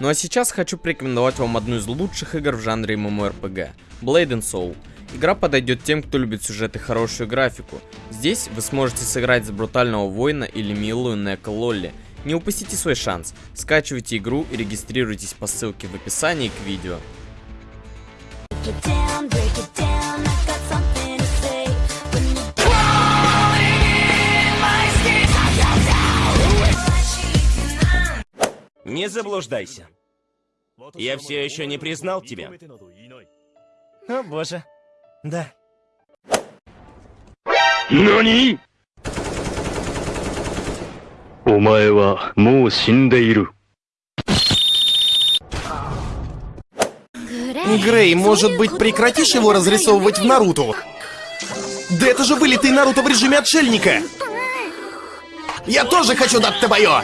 Ну а сейчас хочу порекомендовать вам одну из лучших игр в жанре MMORPG – Blade and Soul. Игра подойдет тем, кто любит сюжет и хорошую графику. Здесь вы сможете сыграть за брутального воина или милую Нека Лолли. Не упустите свой шанс. Скачивайте игру и регистрируйтесь по ссылке в описании к видео. Break it down, break it down. Не заблуждайся. Я все еще не признал тебя. О боже. Да. 何お前はもう死んでいる。 Грей, может быть, прекратишь его разрисовывать в Наруто? Да это же вылитый Наруто в режиме отшельника! Я тоже хочу дать табайо!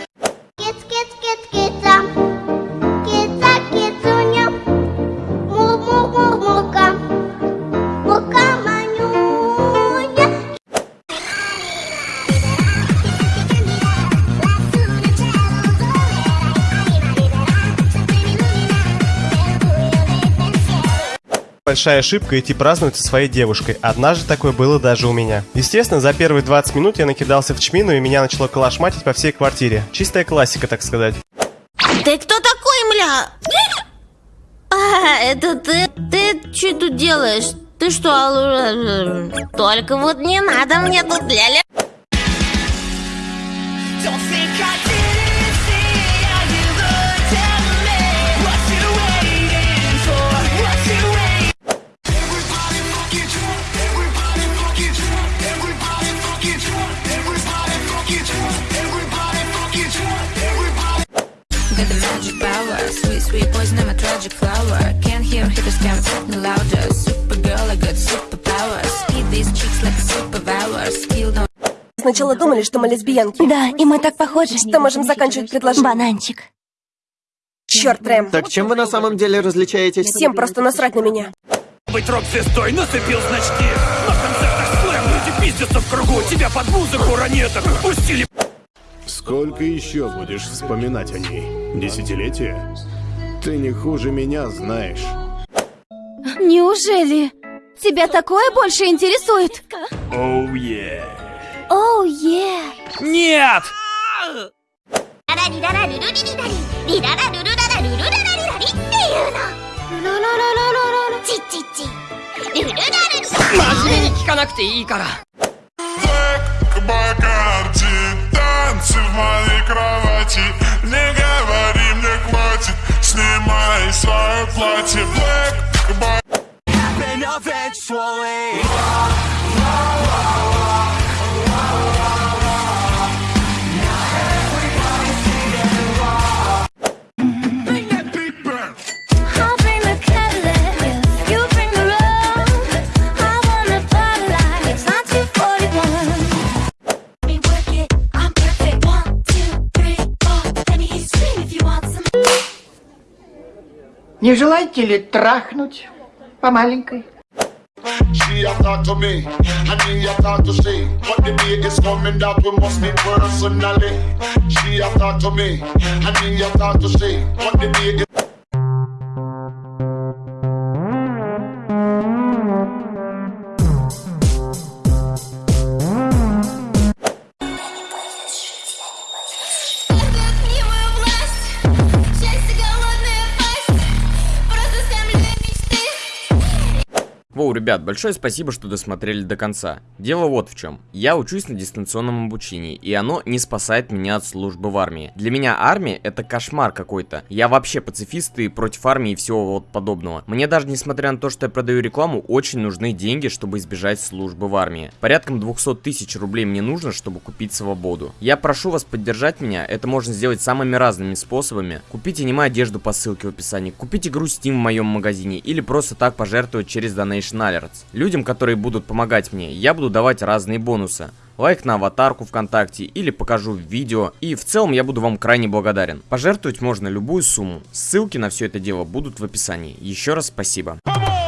Большая ошибка идти праздновать со своей девушкой. Однажды такое было даже у меня. Естественно, за первые 20 минут я накидался в чмину и меня начало колошматить по всей квартире. Чистая классика, так сказать. Ты кто такой, мля? А, это ты? Ты что тут делаешь? Ты что, алу- Только вот не надо мне тут ля-ля. Got the magic power, sweet, sweet poison, I'm a tragic flower. Can't hear hitters can't talk no louder. Supergirl, I got superpowers. Eat these chicks like a superpower. Skill no Сначала думали, что мы лесбиянки. Да, и мы так похожи. Что можем заканчивать предложение? Бананчик. Черт, Рэм. Так чем вы на самом деле различаетесь? Всем просто насрать на меня. Быть рок-звездой нацепил значки. На концертах слэм люди пиздятся в кругу. Тебя под музыку ранеток пустили. Сколько еще будешь вспоминать о ней? Десятилетие? Ты не хуже меня знаешь. Неужели? Тебя такое больше интересует? Оу, oh, е. Yeah. Оу, oh, е. Yeah. Нет! Бакарди, танцы в моей крови. Some. Не желаете ли трахнуть по маленькой? She a talk to me, and me a talk to she. But the day is coming that we must meet personally. She a talk to me, and me a talk to she. But the day is Воу, ребят, большое спасибо, что досмотрели до конца. Дело вот в чем. Я учусь на дистанционном обучении, и оно не спасает меня от службы в армии. Для меня армия это кошмар какой-то. Я вообще пацифист и против армии и всего вот подобного. Мне даже несмотря на то, что я продаю рекламу, очень нужны деньги, чтобы избежать службы в армии. Порядком 200 тысяч рублей мне нужно, чтобы купить свободу. Я прошу вас поддержать меня, это можно сделать самыми разными способами. Купите аниме одежду по ссылке в описании, купите игру Steam в моем магазине или просто так пожертвовать через Donation Alerts. Людям, которые будут помогать мне, я буду давать разные бонусы. Лайк на аватарку ВКонтакте или покажу видео. И в целом я буду вам крайне благодарен. Пожертвовать можно любую сумму. Ссылки на все это дело будут в описании. Еще раз спасибо. Come